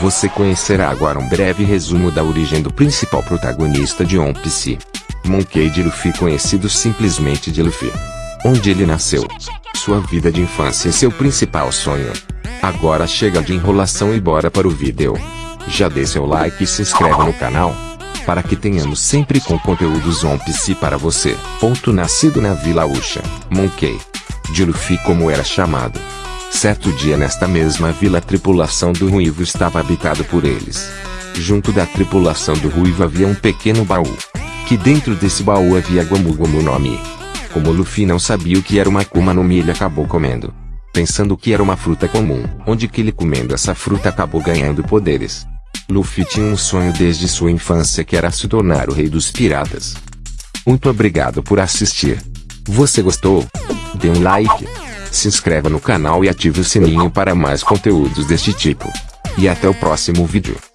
Você conhecerá agora um breve resumo da origem do principal protagonista de One Piece. Monkey D. Luffy conhecido simplesmente de Luffy. Onde ele nasceu. Sua vida de infância e seu principal sonho. Agora chega de enrolação e bora para o vídeo. Já dê seu like e se inscreva no canal. Para que tenhamos sempre com conteúdos One Piece para você. Ponto nascido na Vila Ucha, Monkey. De Luffy como era chamado. Certo dia nesta mesma vila a tripulação do Ruivo estava habitado por eles. Junto da tripulação do Ruivo havia um pequeno baú. Que dentro desse baú havia Gomu Gomu no Mi. Como Luffy não sabia o que era uma Akuma no Mi ele acabou comendo. Pensando que era uma fruta comum, onde que ele comendo essa fruta acabou ganhando poderes. Luffy tinha um sonho desde sua infância que era se tornar o rei dos piratas. Muito obrigado por assistir. Você gostou? Dê um like, se inscreva no canal e ative o sininho para mais conteúdos deste tipo. E até o próximo vídeo.